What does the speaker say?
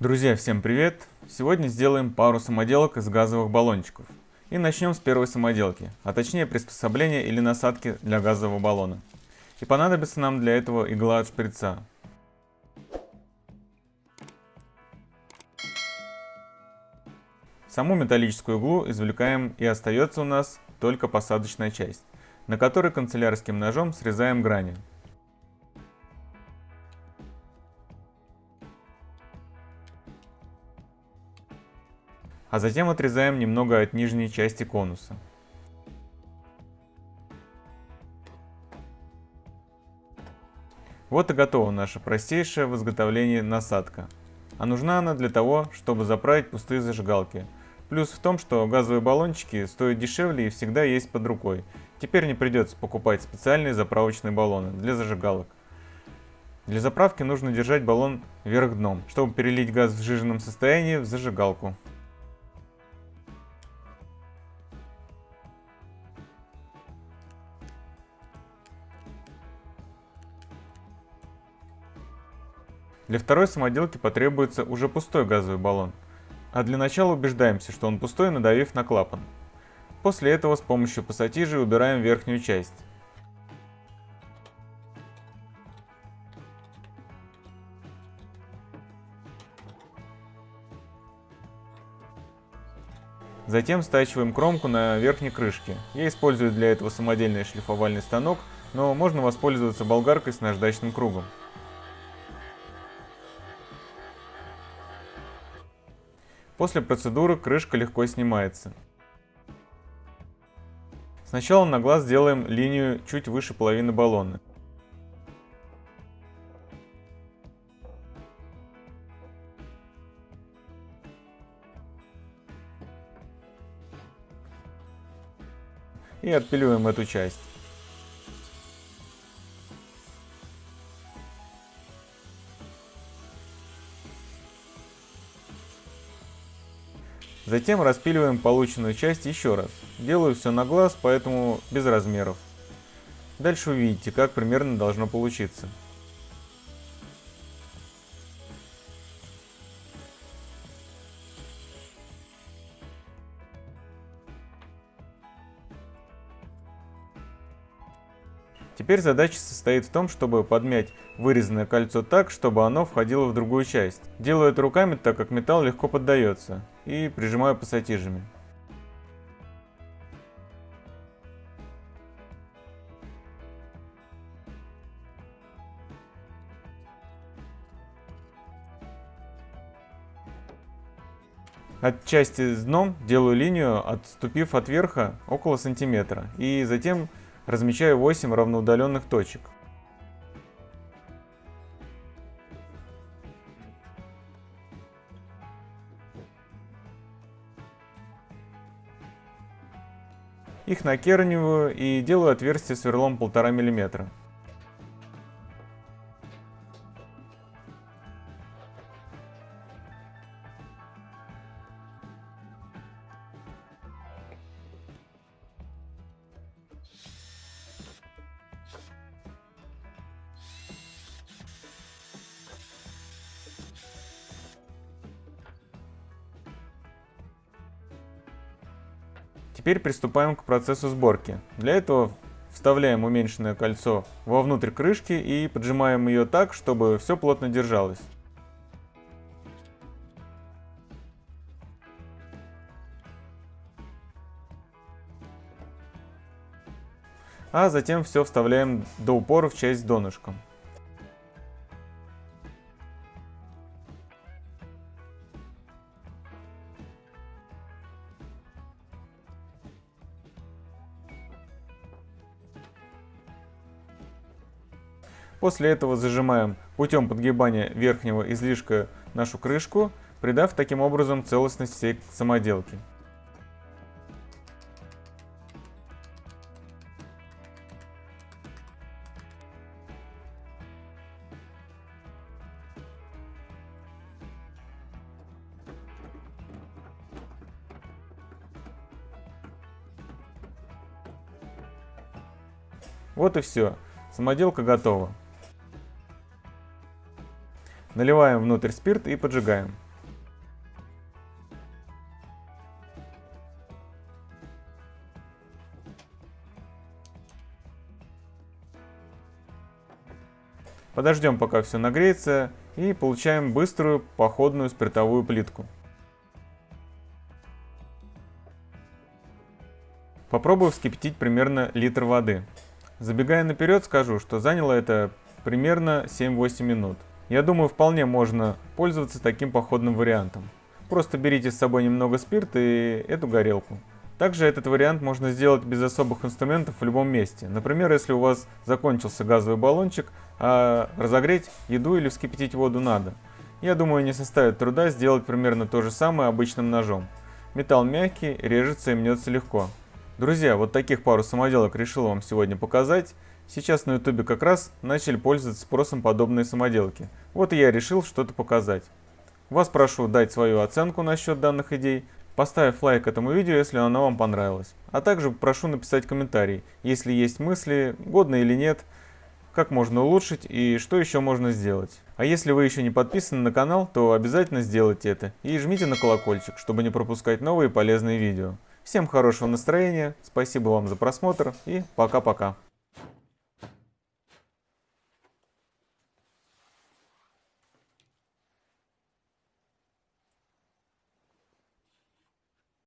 Друзья, всем привет! Сегодня сделаем пару самоделок из газовых баллончиков. И начнем с первой самоделки, а точнее приспособления или насадки для газового баллона. И понадобится нам для этого игла от шприца. Саму металлическую иглу извлекаем и остается у нас только посадочная часть, на которой канцелярским ножом срезаем грани. А затем отрезаем немного от нижней части конуса. Вот и готова наша простейшая в изготовлении насадка. А нужна она для того, чтобы заправить пустые зажигалки – Плюс в том, что газовые баллончики стоят дешевле и всегда есть под рукой. Теперь не придется покупать специальные заправочные баллоны для зажигалок. Для заправки нужно держать баллон вверх дном, чтобы перелить газ в сжиженном состоянии в зажигалку. Для второй самоделки потребуется уже пустой газовый баллон – а для начала убеждаемся, что он пустой, надавив на клапан. После этого с помощью пассатижи убираем верхнюю часть. Затем стачиваем кромку на верхней крышке. Я использую для этого самодельный шлифовальный станок, но можно воспользоваться болгаркой с наждачным кругом. После процедуры крышка легко снимается. Сначала на глаз делаем линию чуть выше половины баллона. И отпиливаем эту часть. Затем распиливаем полученную часть еще раз. Делаю все на глаз, поэтому без размеров. Дальше увидите, как примерно должно получиться. Теперь задача состоит в том, чтобы подмять вырезанное кольцо так, чтобы оно входило в другую часть. Делаю это руками, так как металл легко поддается, и прижимаю пассатижами. От части с дном делаю линию, отступив от верха около сантиметра, и затем размечаю 8 равноудаленных точек. Их накерниваю и делаю отверстие сверлом 1,5 мм. Теперь приступаем к процессу сборки. Для этого вставляем уменьшенное кольцо вовнутрь крышки и поджимаем ее так, чтобы все плотно держалось. А затем все вставляем до упора в часть донышком. После этого зажимаем путем подгибания верхнего излишка нашу крышку, придав таким образом целостность всей самоделки. Вот и все. Самоделка готова. Наливаем внутрь спирт и поджигаем. Подождем пока все нагреется и получаем быструю походную спиртовую плитку. Попробую вскипятить примерно литр воды. Забегая наперед скажу, что заняло это примерно 7-8 минут. Я думаю, вполне можно пользоваться таким походным вариантом. Просто берите с собой немного спирта и эту горелку. Также этот вариант можно сделать без особых инструментов в любом месте. Например, если у вас закончился газовый баллончик, а разогреть еду или вскипятить воду надо. Я думаю, не составит труда сделать примерно то же самое обычным ножом. Металл мягкий, режется и мнется легко. Друзья, вот таких пару самоделок решил вам сегодня показать. Сейчас на ютубе как раз начали пользоваться спросом подобные самоделки. Вот и я решил что-то показать. Вас прошу дать свою оценку насчет данных идей, поставив лайк этому видео, если оно вам понравилось. А также прошу написать комментарий, если есть мысли, годно или нет, как можно улучшить и что еще можно сделать. А если вы еще не подписаны на канал, то обязательно сделайте это и жмите на колокольчик, чтобы не пропускать новые полезные видео. Всем хорошего настроения, спасибо вам за просмотр и пока-пока.